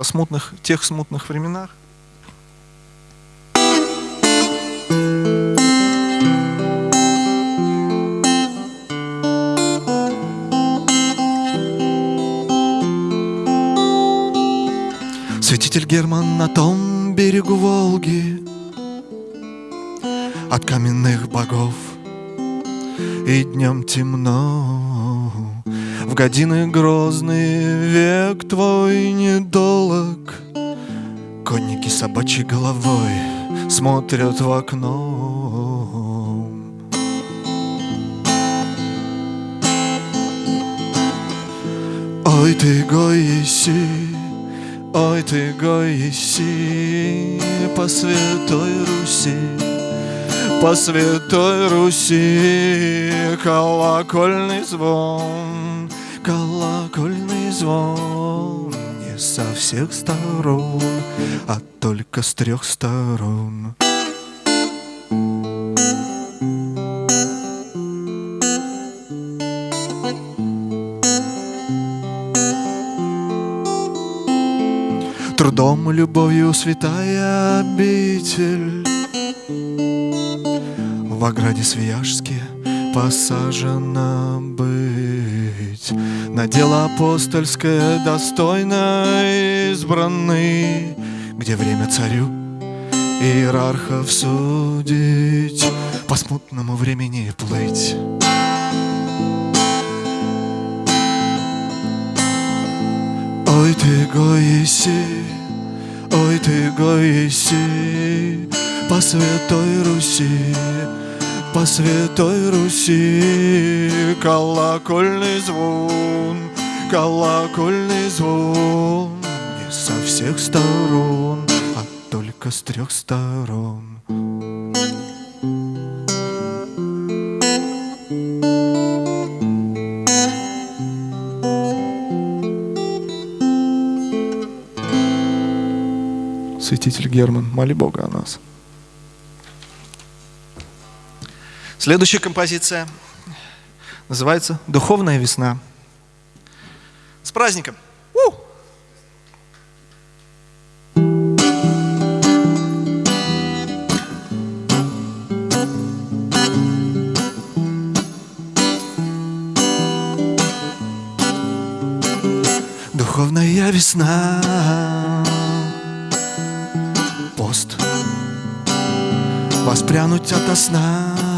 о смутных, тех смутных временах. Святитель Герман на том берегу Волги От каменных богов И днем темно В годины грозные Век твой недолог. Конники собачьей головой Смотрят в окно. Ой ты, Гоиси, Ой ты, Гоиси, по святой Руси, по святой Руси, колокольный звон, колокольный звон, не со всех сторон, а только с трех сторон. Трудом и любовью святая обитель В ограде Свияжске посажена быть На дело апостольское достойно избранный Где время царю иерархов судить По смутному времени плыть. Ой ты, Гоиси, ой ты, Гоиси, по святой Руси, по святой Руси, колокольный звон, колокольный звон, не со всех сторон, а только с трех сторон. Святитель Герман, моли Бога о нас. Следующая композиция называется «Духовная весна». С праздником! У! Духовная весна Пост Воспрянуть ото сна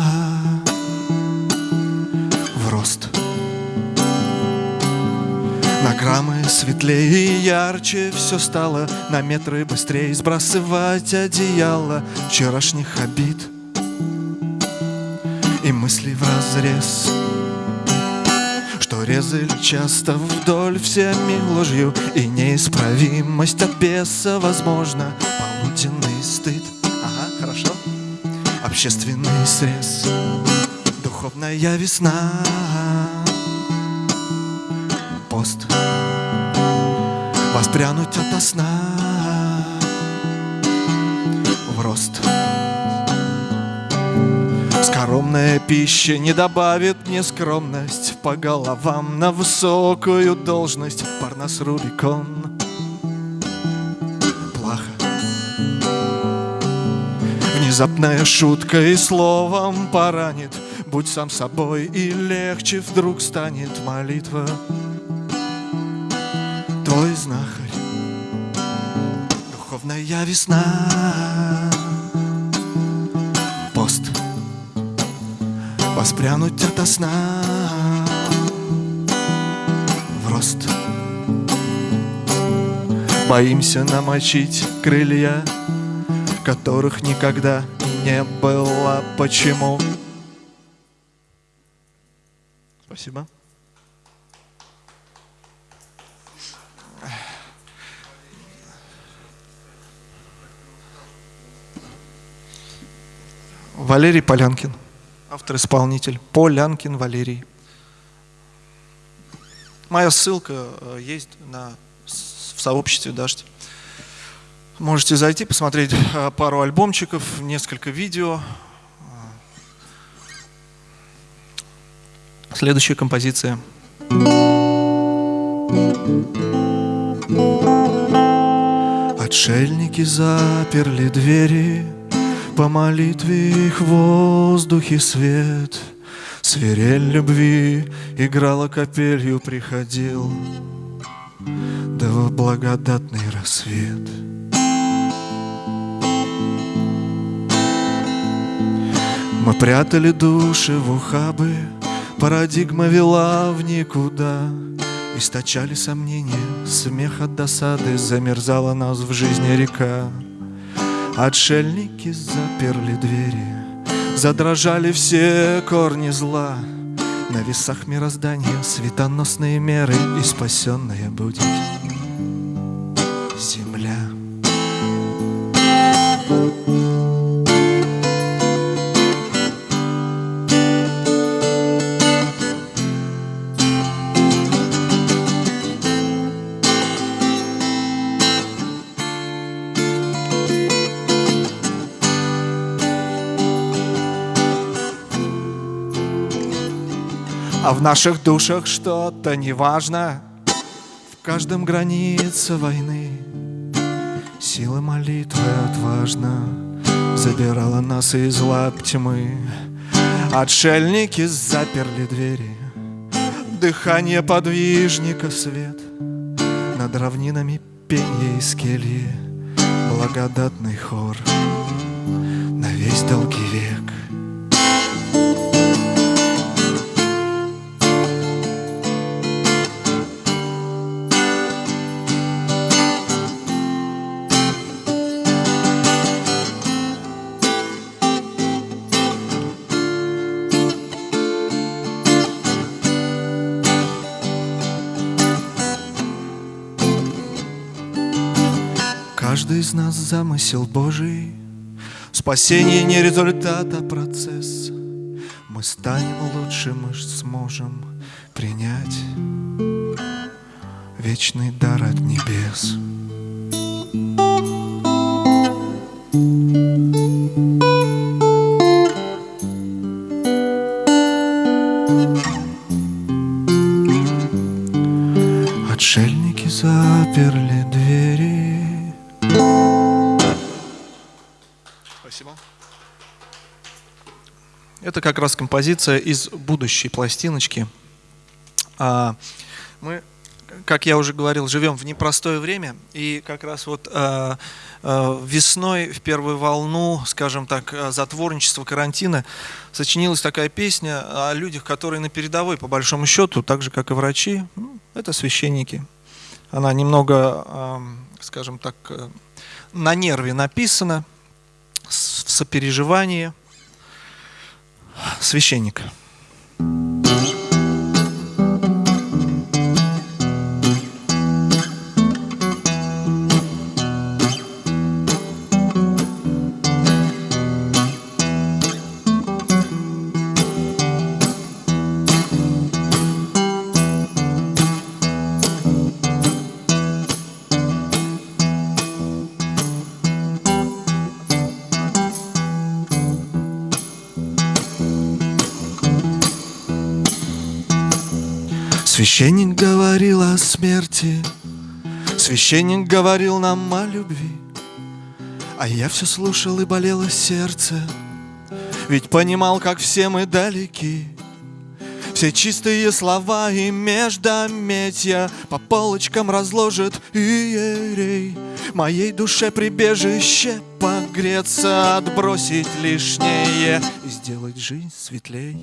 На граммы светлее и ярче. Все стало на метры быстрее. Сбрасывать одеяло Вчерашних обид И мысли в разрез. Что резали часто вдоль всеми ложью И неисправимость от беса возможно Полуденный стыд, ага, хорошо. Общественный срез. Духовная весна Пост Воспрянуть ото сна В рост. Скоромная пища не добавит мне скромность По головам на высокую должность. Парнас Рубикон. Плохо Внезапная шутка и словом поранит. Будь сам собой и легче вдруг станет молитва Твой знахарь Духовная весна. Пост. Воспрянуть ото сна. В рост. Боимся намочить крылья Которых никогда не было. Почему? Спасибо Валерий Полянкин автор-исполнитель Полянкин Валерий. Моя ссылка э, есть на, в сообществе Дождь. Можете зайти, посмотреть э, пару альбомчиков, несколько видео. Следующая композиция. Отшельники заперли двери, По молитве их в воздухе свет. Свирель любви играла капелью, приходил Да в благодатный рассвет. Мы прятали души в ухабы, Парадигма вела в никуда. Источали сомнения, смех от досады Замерзала нас в жизни река. Отшельники заперли двери, Задрожали все корни зла. На весах мироздания светоносные меры И спасенная будет В наших душах что-то неважно. В каждом граница войны Сила молитвы отважно Забирала нас из лап тьмы. Отшельники заперли двери Дыхание подвижника свет Над равнинами пенья и скельи. Благодатный хор На весь долгий век Каждый из нас замысел Божий. Спасение не результат, а процесс. Мы станем лучше, мы сможем принять Вечный дар от небес Это как раз композиция из будущей пластиночки. А, мы, как я уже говорил, живем в непростое время, и как раз вот а, а, весной в первую волну, скажем так, затворничества карантина сочинилась такая песня о людях, которые на передовой, по большому счету, так же как и врачи, ну, это священники. Она немного, скажем так, на нерве написана, в сопереживании. Священник. Священник говорил о смерти, Священник говорил нам о любви, А я все слушал и болело сердце, Ведь понимал, как все мы далеки. Все чистые слова и междометия По полочкам разложит иерей. Моей душе прибежище погреться Отбросить лишнее и сделать жизнь светлей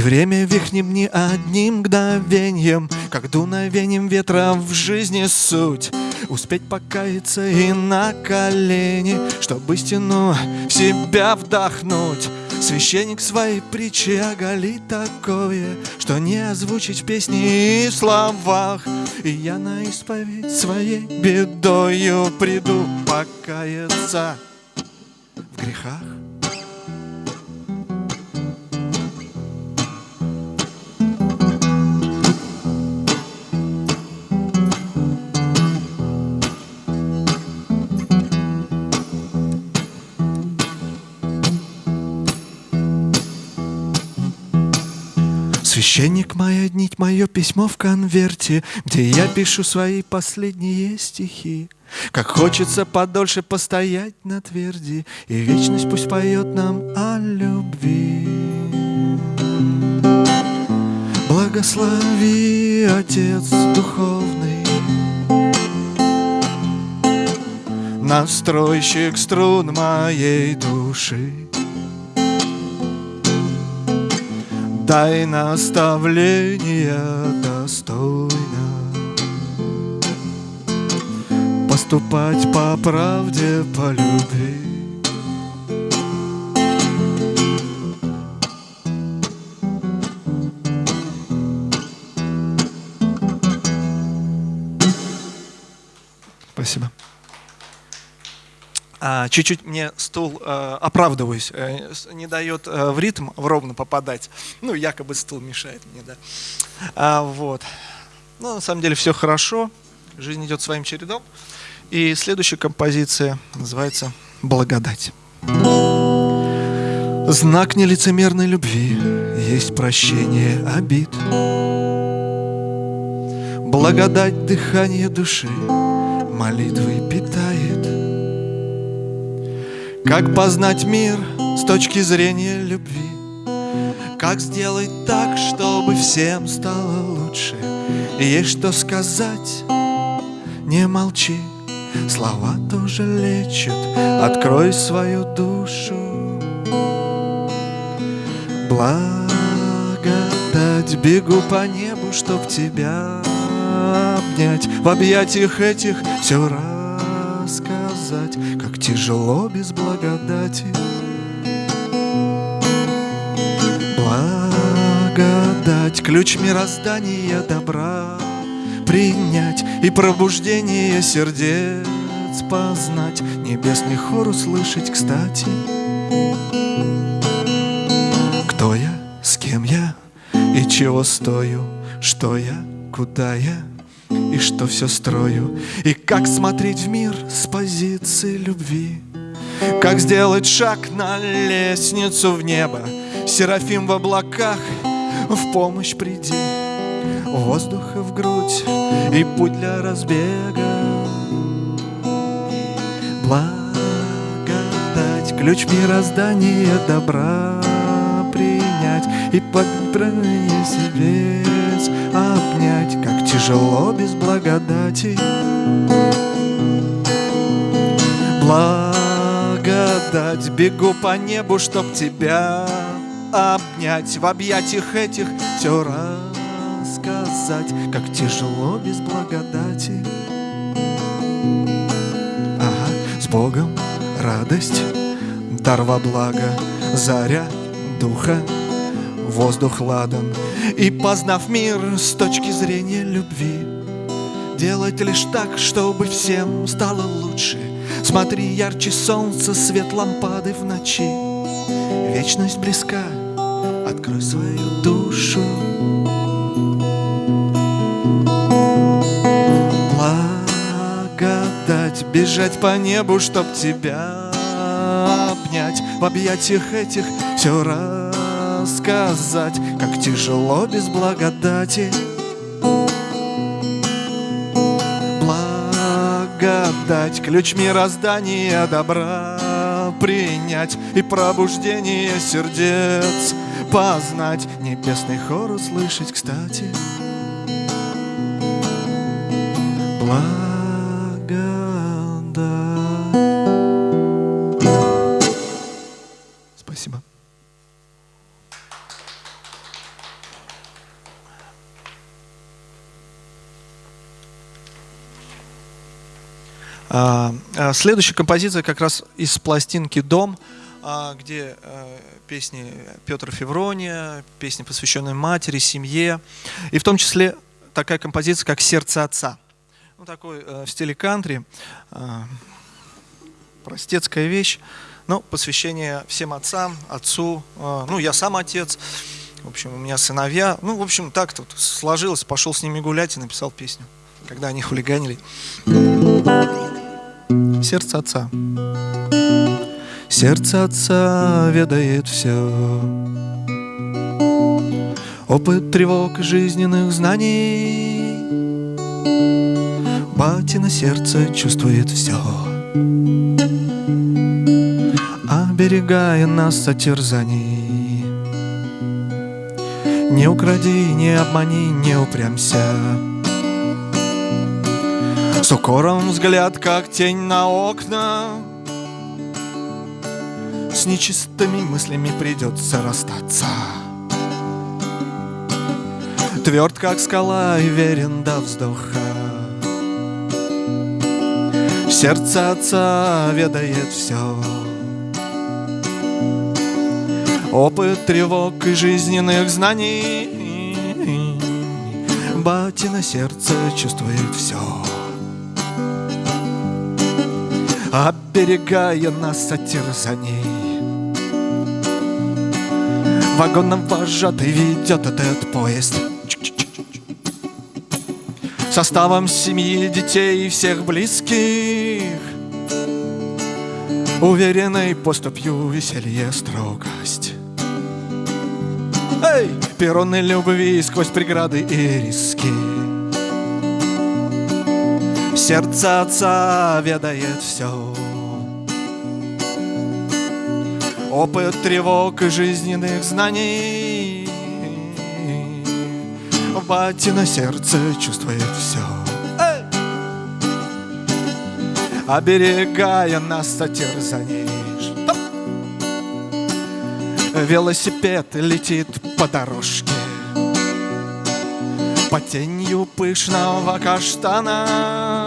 И время вихнем не одним мгновением, Как дуновением ветра в жизни суть. Успеть покаяться и на колени, Чтоб истину в себя вдохнуть. Священник своей притчи оголит такое, Что не озвучить в песне и словах. И я на исповедь своей бедою приду покаяться в грехах. Священник моя нить, мое письмо в конверте, Где я пишу свои последние стихи. Как хочется подольше постоять на тверди, И вечность пусть поет нам о любви. Благослови, Отец Духовный, Настройщик струн моей души. Дай наставления достойно Поступать по правде, по любви чуть-чуть мне стул, э, оправдываюсь, э, не дает э, в ритм в ровно попадать. Ну, якобы стул мешает мне, да. А, вот. Ну, на самом деле все хорошо, жизнь идет своим чередом. И следующая композиция называется «Благодать». Знак нелицемерной любви есть прощение обид. Благодать дыхание души молитвой питает. Как познать мир с точки зрения любви? Как сделать так, чтобы всем стало лучше? Есть что сказать, не молчи, Слова тоже лечат, открой свою душу. Благодать, бегу по небу, чтоб тебя обнять, В объятиях этих все рассказать, тяжело без благодати. Благодать, ключ мироздания добра принять и пробуждение сердец познать, небесный хор услышать, кстати. Кто я, с кем я и чего стою, что я, куда я, и что все строю, и как смотреть в мир с позиции любви, как сделать шаг на лестницу в небо, Серафим в облаках, в помощь приди, воздуха в грудь и путь для разбега. Благодать, ключ мироздания добра и под себе обнять, как тяжело без благодати. Благодать, бегу по небу, чтоб тебя обнять, в объятиях этих все рассказать, как тяжело без благодати. Ага, с Богом радость, дар во благо, заря духа воздух ладан. И познав мир с точки зрения любви Делать лишь так, чтобы всем стало лучше. Смотри, ярче солнца, свет лампады в ночи. Вечность близка, открой свою душу. Благодать, бежать по небу, чтоб тебя обнять. В объятиях этих все раз сказать, как тяжело без благодати. Благодать, ключ мироздания добра принять и пробуждение сердец познать, небесный хор услышать, кстати. Благодать. Следующая композиция как раз из пластинки «Дом», а, где песни Петра Феврония, песни, посвященные матери, семье, и в том числе такая композиция, как «Сердце отца». Ну, такой в стиле кантри, простецкая вещь, но посвящение всем отцам, отцу, ну, я сам отец, в общем, у меня сыновья, ну, в общем, так тут сложилось, пошел с ними гулять и написал песню, когда они хулиганили. Сердце Отца. Сердце Отца ведает все. Опыт тревог жизненных знаний Батина сердце чувствует все Оберегая нас от терзаний Не укради, не обмани, не упрямся С укором взгляд, как тень на окна. С нечистыми мыслями придется расстаться. Тверд, как скала, и верен до вздоха. Сердце отца ведает все Опыт тревог и жизненных знаний. Батина сердце чувствует все Оберегая нас от терзаний Вагоном вожатый ведет этот поезд. Составом семьи, детей и всех близких. Уверенной поступью веселье строгость. Эй! Перроны любви сквозь преграды и риски Сердце отца ведает все Опыт тревог и жизненных знаний Батина сердце чувствует все Эй! Оберегая нас от терзаний? Велосипед летит по дорожке По тенью пышного каштана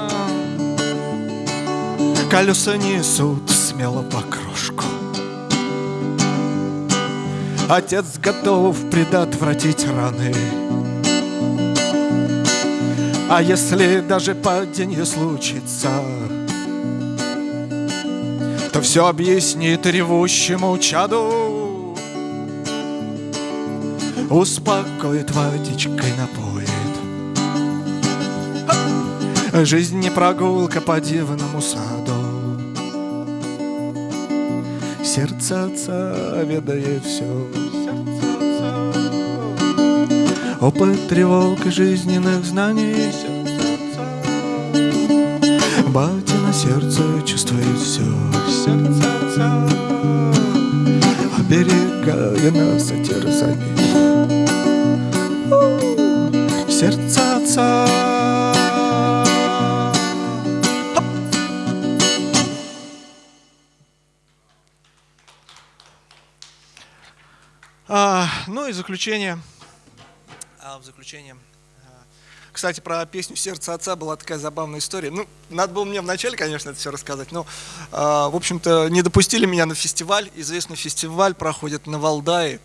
Колеса несут смело по крошку. Отец готов предотвратить раны. А если даже падение случится То все объяснит ревущему чаду. Успокоит водичкой напоит! Жизнь не прогулка по дивному саду Сердце отца ведает все Опыт тревог и жизненных знаний. Отца Батина сердце чувствует все Оберегая нас от терзаний. Сердце ну и заключение. А, в заключение. а, Кстати, про песню «Сердце отца» была такая забавная история. Ну, надо было мне вначале, конечно, это все рассказать, но, а, в общем-то, не допустили меня на фестиваль. Известный фестиваль проходит на Валдае.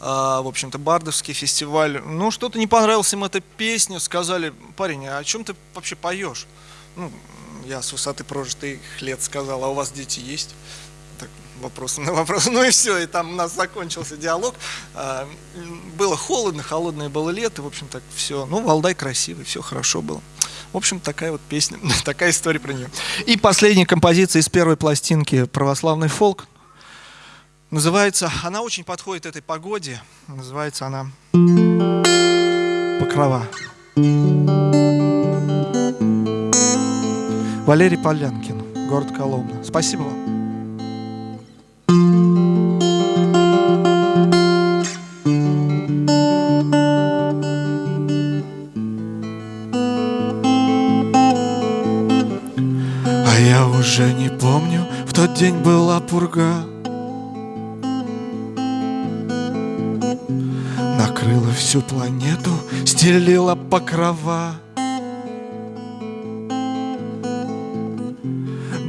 А, в общем-то, Бардовский фестиваль. Ну, что-то не понравилась им эта песня. Сказали, парень, а о чем ты вообще поешь? Ну, я с высоты прожитых лет сказал, а у вас дети есть? Так, вопрос на вопрос. Ну и все, и там у нас закончился диалог. А, Было холодно, холодное было лето, в общем, так все. Ну, Валдай красивый, все хорошо было. В общем, такая вот песня, такая история про нее. И последняя композиция из первой пластинки «Православный фолк». Называется, она очень подходит этой погоде. Называется она «Покрова». Валерий Полянкин, город Коломна. Спасибо вам. День была пурга. Накрыла всю планету, стелила покрова.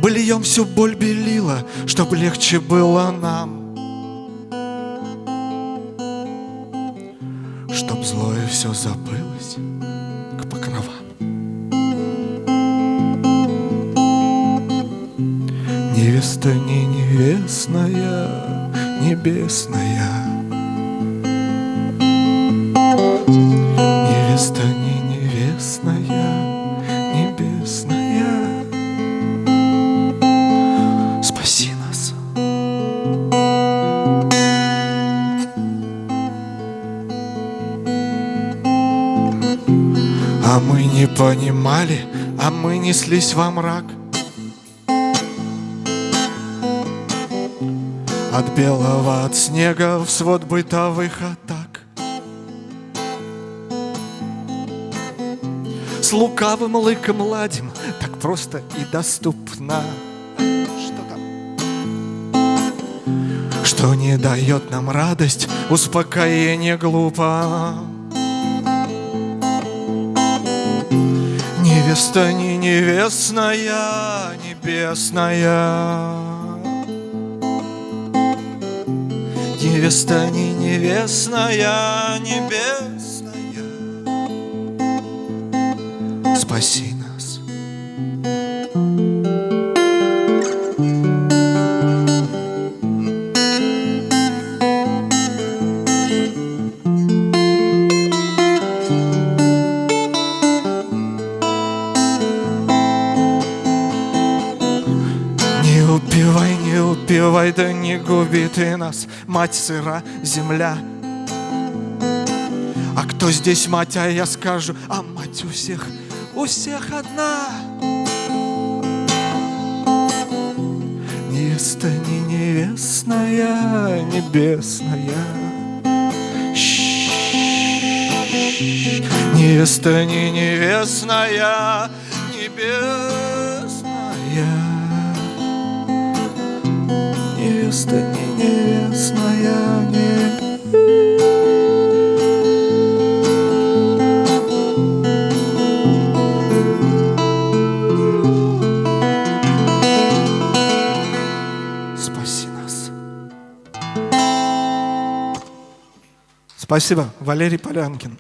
Быльем всю боль белила, чтоб легче было нам. Чтоб злое все забылось Невеста не невестная, небесная. Невеста не невестная, небесная. Спаси нас. А мы не понимали, а мы неслись во мрак От белого, от снега в свод бытовых атак. С лукавым лыком ладим, так просто и доступно. Что там? Что не дает нам радость, успокоение глупо. Невеста не невестная, небесная Невеста не невестная, небесная. Спаси не губи ты нас Мать сыра, земля. А кто здесь мать, а я скажу А мать у всех, у всех одна Невеста не невестная, небесная. Ш-ш-ш. Невеста не невестная, небесная Невеста не невестная, не Спаси нас. Спасибо, Валерий Полянкин.